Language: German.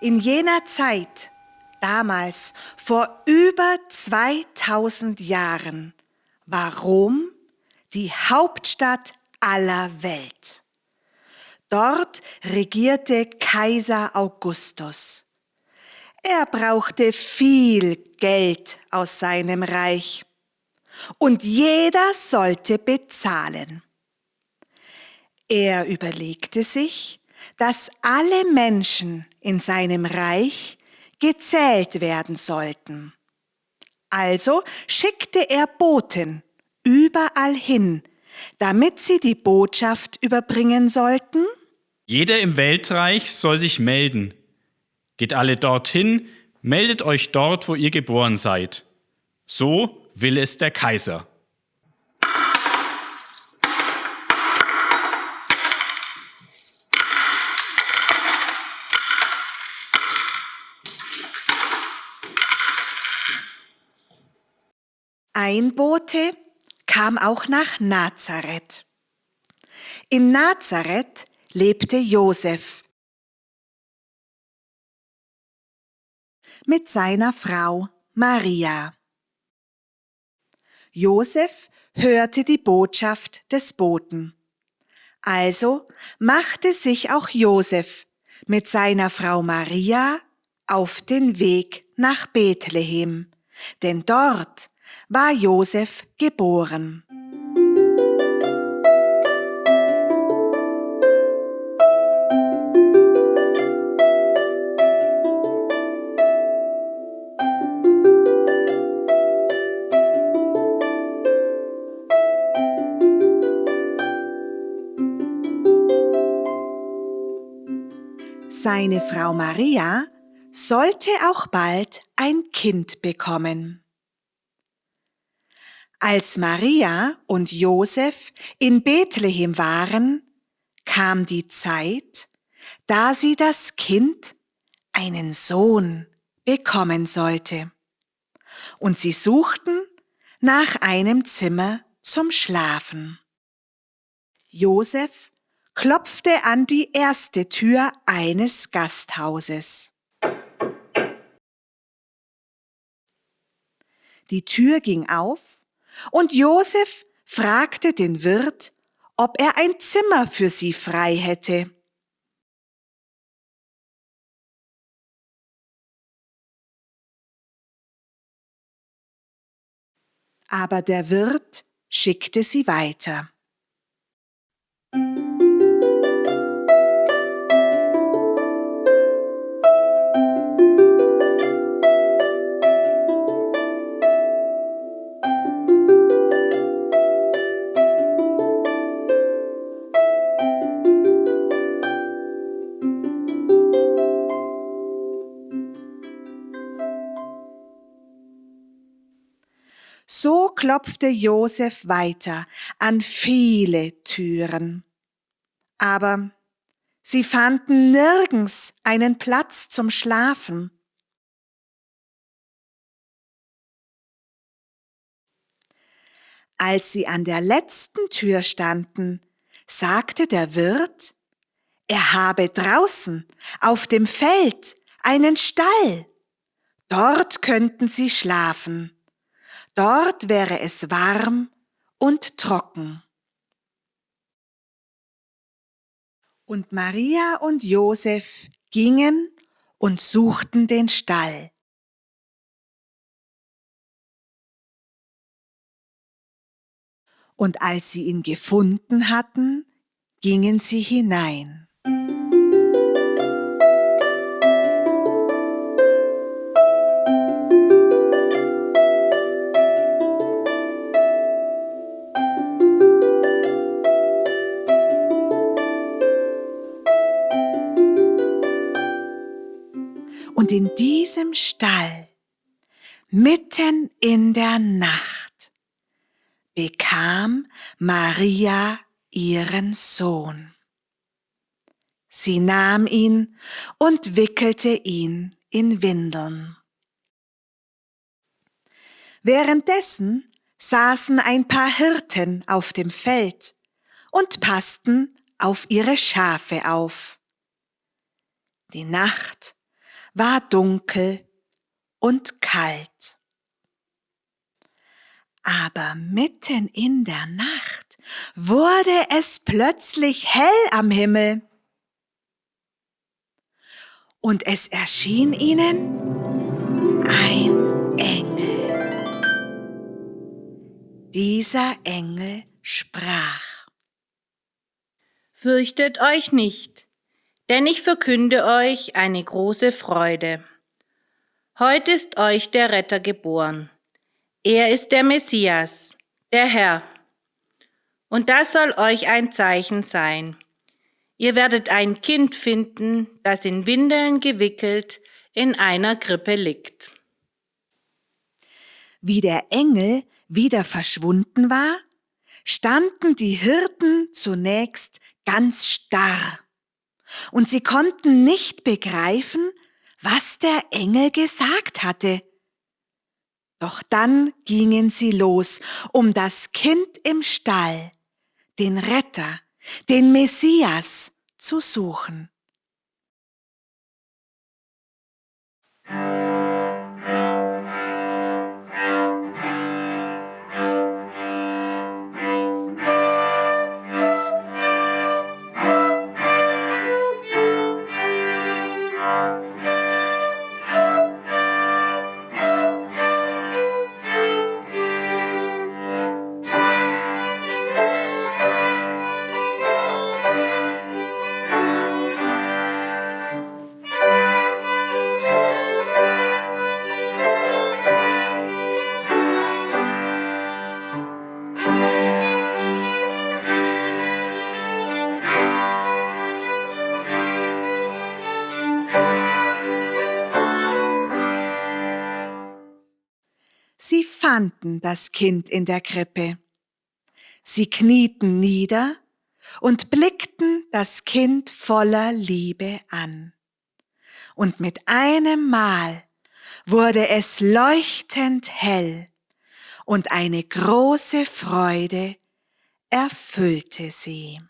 In jener Zeit, damals vor über 2000 Jahren, war Rom die Hauptstadt aller Welt. Dort regierte Kaiser Augustus. Er brauchte viel Geld aus seinem Reich und jeder sollte bezahlen. Er überlegte sich, dass alle Menschen in seinem Reich gezählt werden sollten. Also schickte er Boten überall hin, damit sie die Botschaft überbringen sollten? Jeder im Weltreich soll sich melden. Geht alle dorthin, meldet euch dort, wo ihr geboren seid. So will es der Kaiser. Ein Bote kam auch nach Nazareth. In Nazareth lebte Josef mit seiner Frau Maria. Josef hörte die Botschaft des Boten. Also machte sich auch Josef mit seiner Frau Maria auf den Weg nach Bethlehem, denn dort war Josef geboren. Seine Frau Maria sollte auch bald ein Kind bekommen. Als Maria und Josef in Bethlehem waren, kam die Zeit, da sie das Kind, einen Sohn, bekommen sollte. Und sie suchten nach einem Zimmer zum Schlafen. Josef klopfte an die erste Tür eines Gasthauses. Die Tür ging auf und Josef fragte den Wirt, ob er ein Zimmer für sie frei hätte. Aber der Wirt schickte sie weiter. Klopfte Josef weiter an viele Türen. Aber sie fanden nirgends einen Platz zum Schlafen. Als sie an der letzten Tür standen, sagte der Wirt, er habe draußen auf dem Feld einen Stall. Dort könnten sie schlafen. Dort wäre es warm und trocken. Und Maria und Josef gingen und suchten den Stall. Und als sie ihn gefunden hatten, gingen sie hinein. Und in diesem Stall, mitten in der Nacht, bekam Maria ihren Sohn. Sie nahm ihn und wickelte ihn in Windeln. Währenddessen saßen ein paar Hirten auf dem Feld und passten auf ihre Schafe auf. Die Nacht war dunkel und kalt. Aber mitten in der Nacht wurde es plötzlich hell am Himmel. Und es erschien ihnen ein Engel. Dieser Engel sprach. Fürchtet euch nicht, denn ich verkünde euch eine große Freude. Heute ist euch der Retter geboren er ist der Messias, der Herr. Und das soll euch ein Zeichen sein. Ihr werdet ein Kind finden, das in Windeln gewickelt in einer Krippe liegt. Wie der Engel wieder verschwunden war, standen die Hirten zunächst ganz starr, und sie konnten nicht begreifen, was der Engel gesagt hatte. Doch dann gingen sie los, um das Kind im Stall, den Retter, den Messias zu suchen. Sie fanden das Kind in der Krippe. Sie knieten nieder und blickten das Kind voller Liebe an. Und mit einem Mal wurde es leuchtend hell und eine große Freude erfüllte sie.